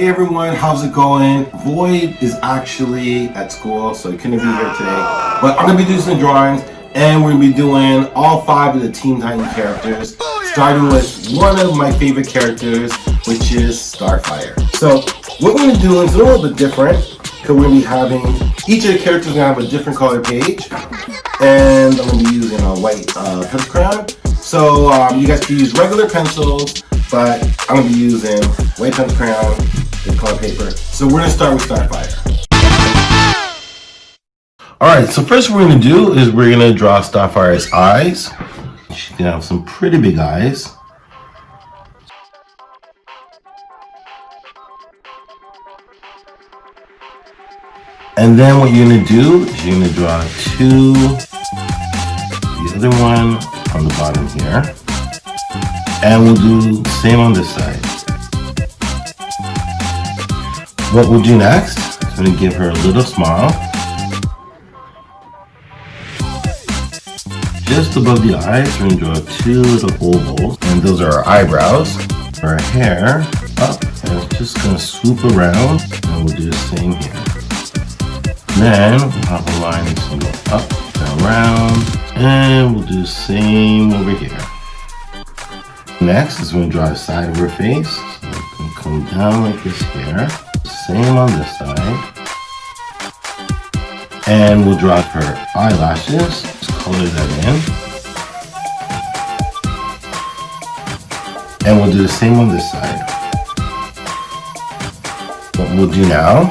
Hey everyone, how's it going? Void is actually at school, so he couldn't be here today. But I'm gonna be doing some drawings, and we're gonna be doing all five of the Teen Titan characters, starting with one of my favorite characters, which is Starfire. So what we're gonna do is a little bit different, because we're gonna be having each of the characters gonna have a different color page, and I'm gonna be using a white uh, pencil crayon. So um, you guys can use regular pencils, but I'm gonna be using white pencil crayon color paper. So we're gonna start with Starfire. Alright, so first what we're gonna do is we're gonna draw Starfire's eyes. She's gonna have some pretty big eyes. And then what you're gonna do is you're gonna draw two, the other one on the bottom here. And we'll do same on this side. What we'll do next is gonna give her a little smile. Just above the eyes, we're gonna draw two little ovals, and those are our eyebrows. Her hair up, and it's just gonna swoop around, and we'll do the same here. Then we'll have a line that's gonna go up and around, and we'll do the same over here. Next is going to draw the side of her face. So come down like this here. Same on this side. And we'll draw her eyelashes. Just color that in. And we'll do the same on this side. What we'll do now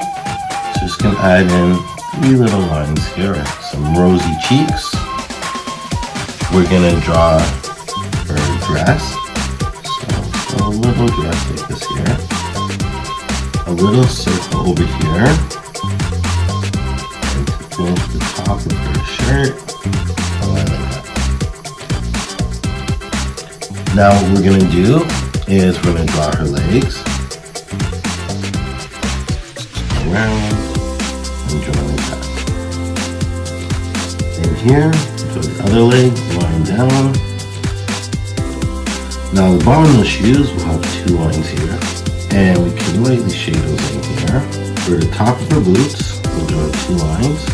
just gonna add in three little lines here. Some rosy cheeks. We're gonna draw her dress So a little dress like this here. A little circle over here. And to finish the top of her shirt. Now what we're gonna do is we're gonna draw her legs. Around and draw like that. And here, draw the other leg, line down. Now the bottom of the shoes will have two lines here. And we can lightly shade those in here. For the top of her boots, we'll draw two lines.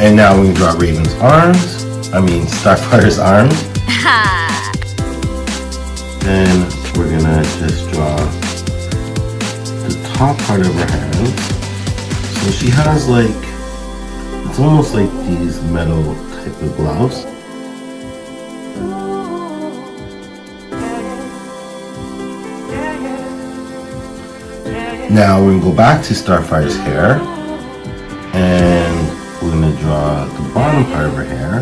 And now we can draw Raven's arms. I mean Starfire's arms. then we're gonna just draw the top part of her hands. So she has like, it's almost like these metal type of gloves. Now we're gonna go back to Starfire's hair and we're gonna draw the bottom part of her hair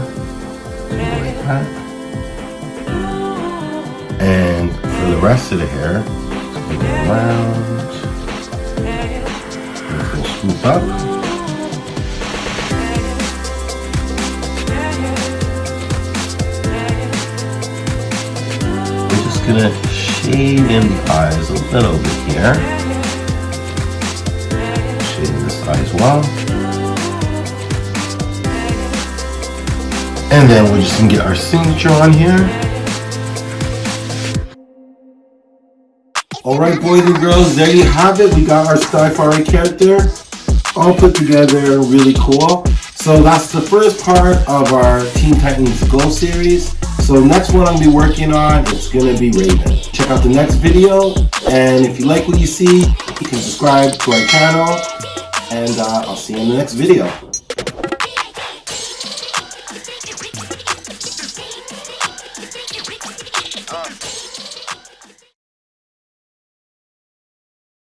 like that. And for the rest of the hair, we go around, we'll swoop up. We're just gonna shade in the eyes a little bit here as well. And then we're just gonna get our signature on here. Alright boys and girls, there you have it. We got our Starfire character all put together really cool. So that's the first part of our Teen Titans Go series. So next one I'm gonna be working on, it's gonna be Raven. Check out the next video, and if you like what you see, you can subscribe to our channel and uh, I'll see you in the next video.